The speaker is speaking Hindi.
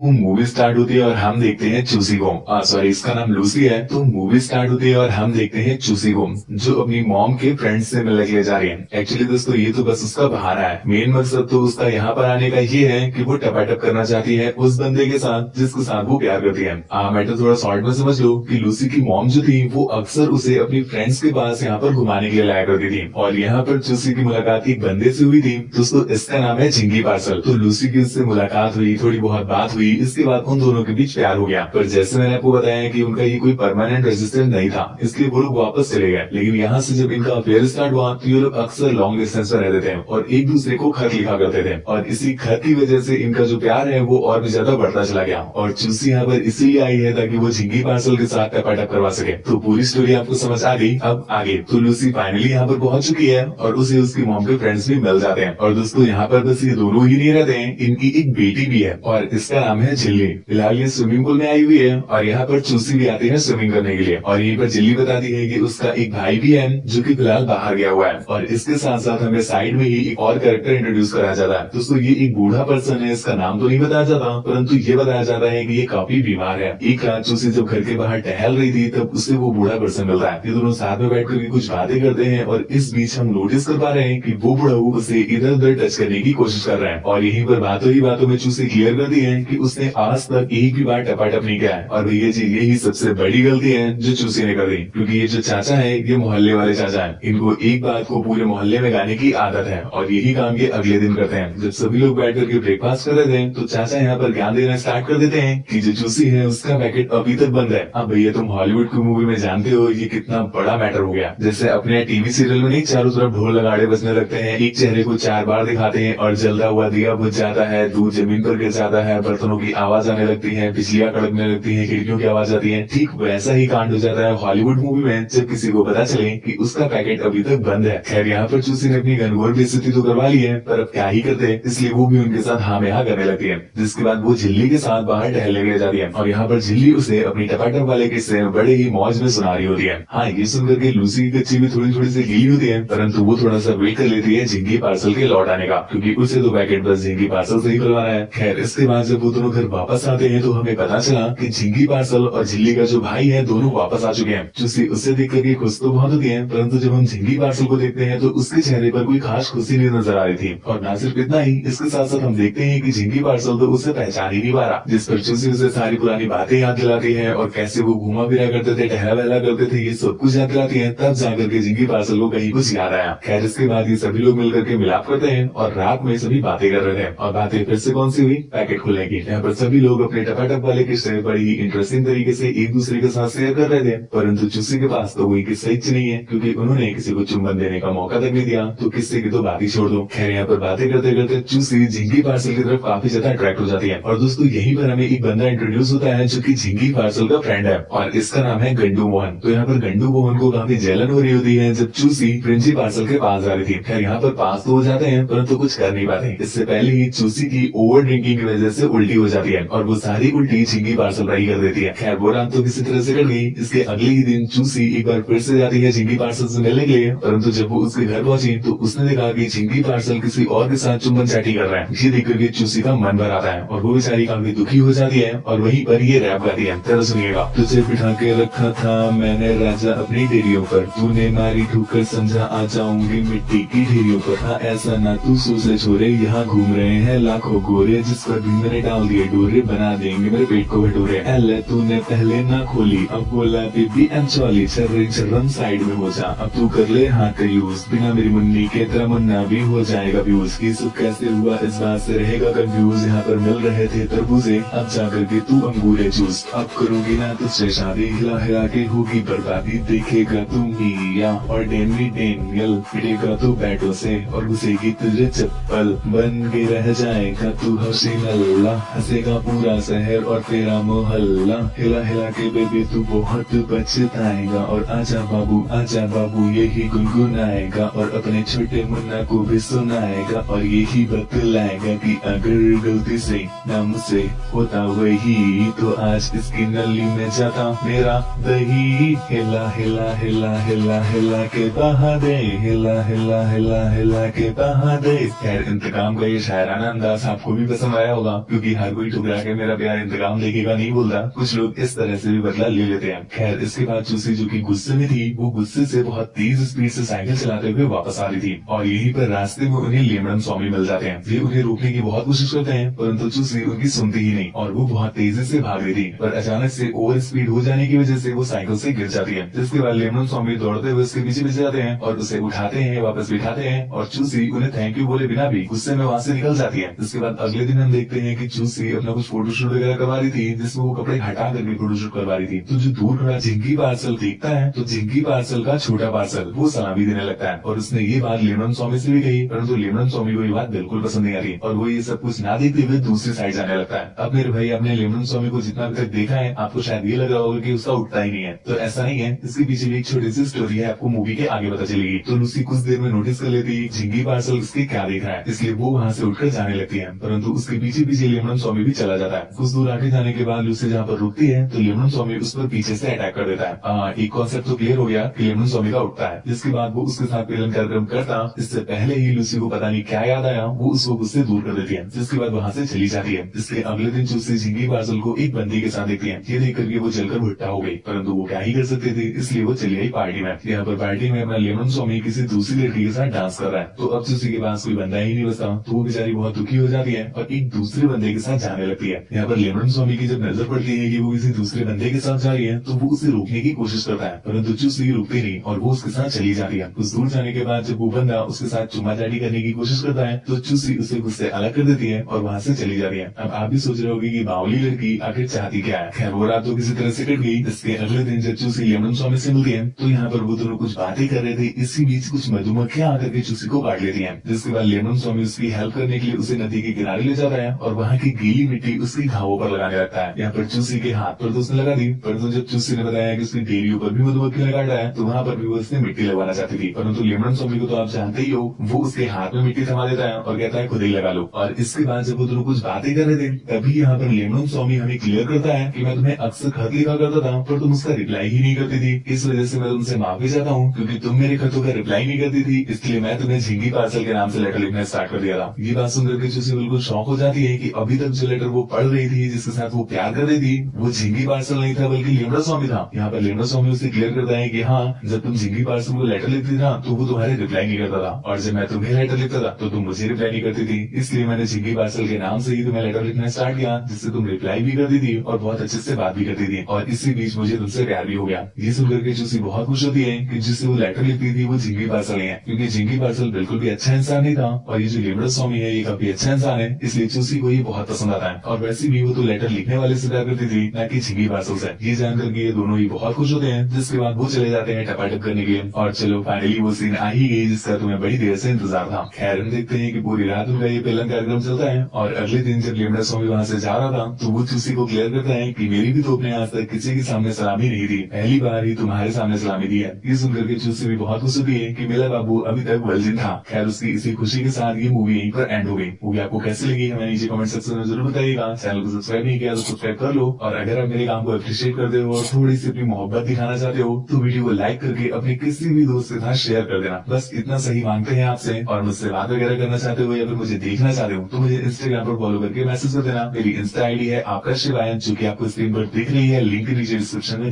वो मूवी स्टार्ट होती है और हम देखते हैं चूसी को सॉरी इसका नाम लूसी है। तो मूवी स्टार्ट होती है और हम देखते हैं चूसी को जो अपनी मॉम के फ्रेंड्स से मिलने के लिए जा रही है। एक्चुअली दोस्तों ये तो बस उसका बहाना है। मेन मकसद तो उसका यहाँ पर आने का ये है कि वो टपाटप करना चाहती है उस बंदे के साथ जिसके साथ वो प्यार करती है। आ, मैं तो थोड़ा शॉर्ट में समझ लो की लूसी की मॉम जो थी वो अक्सर उसे अपनी फ्रेंड्स के पास यहाँ पर घुमाने के लिए लाया करती थी। और यहाँ पर चूसी की मुलाकात एक बंदे से हुई थी। दोस्तों इसका नाम है झिंगी पार्सल तो लूसी की उससे मुलाकात हुई थोड़ी बहुत बात हुई इसके बाद उन दोनों के बीच प्यार हो गया। पर जैसे मैंने आपको बताया कि उनका ये कोई परमानेंट रेजिस्टेंस नहीं था, इसलिए वो लोग वापस चले गए। लेकिन यहाँ से जब इनका अफेयर स्टार्ट हुआ तो ये लोग अक्सर लॉन्ग डिस्टेंस पर रहते थे और एक दूसरे को खत लिखा करते थे। और इसी खत की वजह से इनका जो प्यार है, वो और भी ज़्यादा बढ़ता चला गया। और चूसी यहाँ पर इसीलिए आई है ताकि वो झिंगी पार्सल के साथ टपाटप करवा सके। तो पूरी स्टोरी आपको समझ आ गई। अब आगे तो लूसी फाइनली यहाँ पर पहुँच चुकी है और उसे उसकी मॉम के फ्रेंड्स भी मिल जाते हैं। और दोस्तों, यहाँ पर बस ये दोनों ही नहीं रहते हैं, इनकी एक बेटी भी है और इसका नाम है झिल्ली। फ़िलहाल ये स्विमिंग पूल में आई हुई है और यहाँ पर चूसी भी आती है स्विमिंग करने के लिए। और यहीं पर जिल्ली बताती है कि उसका एक भाई भी है जो कि फ़िलहाल बाहर गया हुआ है। और इसके साथ साथ हमें साइड में ही एक और कैरेक्टर इंट्रोड्यूस कराया जाता है। दोस्तों, ये एक बूढ़ा पर्सन है, इसका नाम तो नहीं बताया जाता, परंतु ये बताया जाता है की ये काफ़ी बीमार है। एक रात चूसी जब घर के बाहर टहल रही थी, तब उससे वो बूढ़ा पर्सन मिलता है। ये दोनों साथ में बैठ कर कुछ बातें करते हैं और इस बीच हम नोटिस कर पा रहे हैं की वो बूढ़ा उसे इधर उधर टच करने की कोशिश कर रहे हैं। और यहीं पर बातों ही बातों में चूसी क्लियर कर दी है की उसने आज तक एक भी बार टपाटप नहीं किया है। और भैया जी, यही सबसे बड़ी गलती है जो चूसी ने कर दी। क्योंकि ये जो चाचा है, ये मोहल्ले वाले चाचा है। इनको एक बात को पूरे मोहल्ले में गाने की आदत है और यही काम ये अगले दिन करते हैं। जब सभी लोग बैठ करके ब्रेकफास्ट कर रहे थे तो चाचा यहाँ पर ज्ञान देना स्टार्ट कर देते हैं की जो चूसी है, उसका पैकेट अभी तक बंद है। अब भैया, तुम हॉलीवुड की मूवी में जानते हो, ये कितना बड़ा मैटर हो गया। जैसे अपने टीवी सीरियल में नहीं, चारों तरफ़ ढोल लगाड़े बजने लगते हैं। एक चेहरे को चार बार दिखाते हैं और जलता हुआ दिया बुझ जाता है दूध ज़मीन पर गिर जाता है, बर्तनों की आवाज़ आने लगती है, बिजलियाँ कड़कने लगती है, खिड़कियों की आवाज़ आती है। ठीक वैसा ही कांड हो जाता है हॉलीवुड मूवी में, जब किसी को पता चले कि उसका पैकेट अभी तक बंद है। खैर, यहाँ पर चूसी ने अपनी घनघोर बेइज्जती तो करवा ली है, पर अब क्या ही करते इसलिए वो भी उनके साथ हाँ में हाँ करने लगती है। जिसके बाद वो झिल्ली के साथ बाहर टहलने ले जाती है। और यहाँ पर झिल्ली उसे अपनी टपाटप वाले किस्से बड़े ही मौज में सुना रही होती है। हाँ ये सुनकर के लूसी की कच्ची भी थोड़ी थोड़ी सी गीली होती है, परंतु वो थोड़ा सा वेट कर लेती है झिंगी पार्सल के लौट आने का, क्योंकि उसे तो पैकेट बस झिंगी पार्सल से ही खुलवाना है। खैर, इसके बाद जब वो दोनों घर वापस आते हैं तो हमें पता चला की झिंगी पार्सल और झिल्ली का जो भाई है, दोनों वापस आ चुके हैं। चूसी उससे देख करके खुश तो बहुत होती है, परंतु जब हम झिंगी पार्सल को देखते हैं तो उसके चेहरे पर कोई खास खुशी नहीं नज़र आ रही थी। और न सिर्फ़ इतना ही, इसके साथ साथ हम देखते हैं की झिंगी पार्सल तो उसे पहचान ही नहीं पा रहा, जिस पर चूसी उसे सारी पुरानी बातें याद दिलाती है और कैसे वो घूमा फिरा करते थे टहला वहला करते थे, ये सब कुछ याद दिलाती है, तब जाकर के झिंगी पार्सल को कहीं कुछ याद आया। खैर, इसके बाद ये सभी लोग मिलकर के मिलाप करते हैं और रात में सभी बातें कर रहे थे और बातें फिर से कौन सी हुई? पैकेट खुलने की। यहाँ पर सभी लोग अपने टपाटप वाले किस्से बड़ी ही इंटरेस्टिंग तरीके से एक दूसरे के साथ शेयर कर रहे थे। परंतु चूसी के पास तो कोई किस्सा ही नहीं है, क्योंकि उन्होंने किसी को चुंबन देने का मौका तक नहीं दिया। तो किस्से की तो बात ही छोड़ दो। खैर, यहाँ पर बातें करते करते चूसी झिंगी पार्सल की तरफ़ काफ़ी ज़्यादा अट्रैक्ट हो जाती है। और दोस्तों, यही पर हमें एक बंदा इंट्रोड्यूस होता है जो की झिंगी पार्सल का फ्रेंड है, और इसका नाम है गंडू मोहन। तो यहाँ पर गंडू मोहन को काफ़ी जलन हो रही होती है, जब चूसी प्रिंसी पार्सल के पास जा रही थी। खैर, यहाँ पर पास तो हो जाते हैं, परंतु कुछ कर नहीं पाते। इससे पहले ही चूसी की ओवर ड्रिंकिंग की वजह से उल्टी हो जाती है और वो सारी उल्टी झिंगी पार्सल रही कर देती है। खैर, वो रात तो किसी तरह से कट गई इसके अगले ही दिन चूसी एक बार फिर से जाती है झिंगी पार्सल से मिलने के लिए। परंतु जब वो उसके घर पहुँची तो उसने देखा की झिंगी पार्सल किसी और के साथ चुम्बन चाटी कर रहा है। ये देख करके चूसी का मन भर आता है और वो बेचारी काफ़ी दुखी हो जाती है और वही पर ये रैप गाती है। तरह सुनिएगा। तुझे बिठा के रखा था मैंने राजा अपनी डेरियों पर। तूने मारी ठोकर समझा, आ जाऊँगी मिट्टी की ढेरियों पर। हाँ ऐसा ना तू सोचे छोरे यहाँ घूम रहे हैं लाखों गोरे जिस पर भी मैंने डाल दिए डोरे बना देंगे, मेरे पेट को भटोरे एल तूने पहले ना खोली, अब बोला, बेबी एम चौली चर्रे चर्रम साइड में हो जा। अब तू कर ले हाथ का यूज़ बिना मेरी मुन्नी के तेरा मुन्ना भी हो जाएगा व्यूज़ की। सब कैसे हुआ, इस बात से रहेगा कंफ्यूज यहाँ पर मिल रहे थे तरबूजे। अब जा करके तू अंगूरे चूस। अब करूँगी ना तुझसे शादी हिला हिला के होगी बर्बादी। देखेगा तू मिया और डेनवी डेनियल, पिटेगा तू बैटो से और घुसेगी तुझे चप्पल। बन के रह जाएगा तू हसीन अल्लाह हंसेगा पूरा शहर और तेरा मोहल्ला। हिला हिला के बेबी तू बहुत पछताएगा। और आजा बाबू आजा बाबू, यही गुनगुनाएगा। और अपने छोटे मुन्ना को भी सुनाएगा और यही बतलाएगा कि अगर गलती से ना मुझसे होता वही तो आज इसकी नली में जाता मेरा दही। हिला हिला हिला हिला हिला के बहा दे, हिला हिला हिला हिला के बहा दे। खैर, इंतकाम का ये शायराना अंदाज आपको भी पसंद आया होगा, क्योंकि हर कोई ठुकरा के मेरा प्यार इंतकाम लेकेगा नहीं बोलता कुछ लोग इस तरह से भी बदला ले लेते हैं। खैर, इसके बाद चूसी जो की गुस्से में थी, वो गुस्से से बहुत तेज स्पीड से साइकिल चलाते हुए वापस आ रही थी। और यहीं पर रास्ते में उन्हें लेमड़म स्वामी मिल जाते हैं। वे उन्हें रोकने की बहुत कोशिश करते हैं, परंतु चूसी उनकी सुनती ही नहीं। और वो बहुत तेज़ी से भाग रही थी, पर अचानक से ओवर स्पीड हो जाने की वजह से वो साइकिल से गिर जाती है। जिसके बाद लेमन स्वामी दौड़ते हुए उसके पीछे पीछे जाते हैं और उसे उठाते हैं, वापस बिठाते हैं। और चूसी उन्हें थैंक यू बोले बिना भी गुस्से में वहाँ से निकल जाती है। जिसके बाद अगले दिन हम देखते हैं की चूसी अपना कुछ फोटोशूट वगैरह करवा रही थी, जिसमें वो कपड़े हटा करके फोटोशूट करवा रही थी। तो जो दूर खड़ा झिंकी पार्सल देखता है तो झिंकी पार्सल का छोटा पार्सल, वो सलामी देने लगता है। और उसने ये बात लेमन स्वामी से भी कही, परंतु लेमन स्वामी को ये बात बिल्कुल पसंद नहीं आ रही और वो ये सब कुछ ना देखते हुए दूसरी साइड जाने लगता है। अब मेरे भाई अपने लेमन स्वामी को जितना अभी तक देखा है, आपको शायद ये लग रहा होगा की उसका उठता ही नहीं है। तो ऐसा नहीं है, इसके पीछे भी एक छोटी सी स्टोरी है, आपको मूवी के आगे पता चलेगी। तो लूसी कुछ देर में नोटिस कर लेती झिंगी पार्सल उसके क्या देख रहा है। इसलिए वो वहाँ से उठकर जाने लगती है। परंतु उसके पीछे पीछे लेमन स्वामी भी चला जाता है। कुछ दूर आगे जाने के बाद लूसी जहाँ पर रुकती है तो लेमन स्वामी उस पर पीछे से अटैक कर देता है। आ, एक कॉन्सेप्ट तो क्लियर हो गया कि लेमन स्वामी का उठता है। जिसके बाद वो उसके साथ मिलन कार्यक्रम करता इससे पहले ही लूसी को पता नहीं क्या याद आया वो उसको उससे दूर कर देती है। जिसके बाद वहाँ से चली जाती है। इसके अगले दिन चूसी झिंगी पार्सल को एक बंदी के साथ देखती है। ये देख करके वो जलकर भुट्टा हो गई। परंतु वो क्या ही कर सकते थे इसलिए वो चली गई पार्टी में। यहाँ पर पार्टी में अपना लेमन स्वामी किसी दूसरी लड़की के साथ डांस कर रहा है। तो अब चूसी के पास कोई बंदा ही नहीं बचता। तो वो बेचारी बहुत दुखी हो जाती है और एक दूसरे बंदे के साथ जाने लगती है। यहाँ पर लेमन स्वामी की जब नज़र पड़ती है की वो किसी दूसरे बंदे के साथ जा रही है तो वो उसे रोकने की कोशिश करता है, परंतु चूसी रुकती नहीं और वो उसके साथ चली जाती है। कुछ दूर जाने के बाद जब वो बंदा उसके साथ चुमा चाटी करने की कोशिश करता है तो चूसी उसे उससे अलग कर देती है और वहाँ से चली जाती है। अब आप भी सोच रहे होगी की बावली लड़की आखिर चाहती क्या है? खैर, वो रात तो किसी तरह से कट गई इसके अगले दिन जब चूसी लेमन स्वामी से मिलती है तो यहाँ पर वो दोनों कुछ बातें कर रहे थे, इसी बीच कुछ मधुमक्खियाँ आकर के चूसी को काट लेती है, जिसके बाद लेमन स्वामी उसकी हेल्प करने के लिए उसे नदी के किनारे ले जाता है और वहाँ की गीली मिट्टी उसकी घावों पर लगाने लगता है। यहाँ पर चूसी के हाथ पर तो उसने लगा दी, परंतु जब चूसी ने बताया कि उसकी डेरियों पर भी मधुमक्खियाँ काट रहा है तो वहाँ पर भी वो उसने मिट्टी लगवाना चाहती थी। परंतु लेमन स्वामी को तो आप जानते ही हो, वो उसके हाथ में मिट्टी थमा देता है और कहता है, खुद ही लगा लो। और इसके बाद जब वो दोनों कुछ बातें कर रहे थे, तभी यहाँ पर लेमन स्वामी हमें क्लियर करता है कि मैं तुम्हें अक्सर खत लिखा करता था, पर तुम उसका रिप्लाई ही नहीं करती थी। इस वजह से मैं तुमसे माफ़ी चाहता हूँ, क्योंकि तुम मेरे खतों का रिप्लाई नहीं करती थी। इसलिए मैं तुम्हें झिंगी पार्सल के नाम से लेटर लिखना स्टार्ट कर दिया था। ये बात सुनकर के चूसी बिल्कुल शौक हो जाती है की अभी तक जो लेटर वो पढ़ रही थी, जिसके साथ वो प्यार कर रही थी, वो झिंगी पार्सल नहीं था, बल्कि लेमड़ा स्वामी था। यहाँ पर लेमड़ा स्वामी उसे क्लियर करता है कि हाँ जब तुम झिंगी पार्सल को लेटर लिखती था तो वो तुम्हारे रिप्लाई नहीं करता था। और जब मैं तुम्हें लेटर लिखता था तो तुम मुझे रिप्लाई नहीं करती थी। इसलिए मैंने झिंगी पार्सल के नाम से ही तुम्हें लेटर लिखना स्टार्ट किया, जिससे तुम रिप्लाई भी करती थी और बहुत अच्छे से बात भी करती थी। और इसी बीच मुझे तुमसे प्यार भी हो गया। ये सुनकर के चूसी बहुत खुश होती है कि जिससे वो लेटर लिखती थी, वो झिंगी पार्सल है। क्योंकि झिंगी पार्सल बिल्कुल भी अच्छा इंसान नहीं था, और ये जो लेमड़ा स्वामी है, ये काफ़ी अच्छा इंसान है, इसलिए चूसी को ये बहुत पसंद आता है और वैसे भी वो तो लेटर लिखने वाले से प्यार करती थी, न कि झिंगी पार्सल से। ये जानकर के ये दोनों ही बहुत खुश होते हैं। जिसके बाद वो चले जाते हैं टपाटप करने के लिए। और चलो फाइनली वो सीन आ ही गई, जिसका तुम्हें बड़ी देर से इंतज़ार था। खैर, हम देखते हैं कि पूरी रात उनका ये पेलन कार्यक्रम चलता है। और अगले दिन जब लेमड़ा स्वामी वहाँ से जा रहा था तो वो चूसी को क्लियर करता है की मेरी भी तो अपने आज तक किसी के सामने सलामी नहीं दी पहली बार ही तुम्हारे सामने सलामी दी है। ये सुनकर के चूसी भी बहुत खुश होती है की मेरा बाबू अभी तक वर्जिन था। खैर, उसकी इसी खुशी के साथ ये मूवी यहीं पर एंड हो गई। मूवी आपको कैसे लगी हमें नीचे कमेंट सेक्शन में ज़रूर बताइएगा चैनल को सब्सक्राइब नहीं किया तो सब्सक्राइब कर लो और अगर आप मेरे काम को अप्रिशिएट करते हो और थोड़ी सी अपनी मोहब्बत दिखाना चाहते हो तो वीडियो को लाइक करके अपने किसी भी दोस्त के साथ शेयर कर देना। बस इतना सही मांगते हैं आपसे और मुझसे बात वगैरह करना चाहते हो या फिर मुझे देखना चाहते हो तो मुझे इंस्टाग्राम पर फॉलो करके मैसेज कर देना। मेरी इंस्टा आईडी है आपका शिवायन जो की आपको स्क्रीन पर दिख रही है। लिंक नीचे डिस्क्रिप्शन में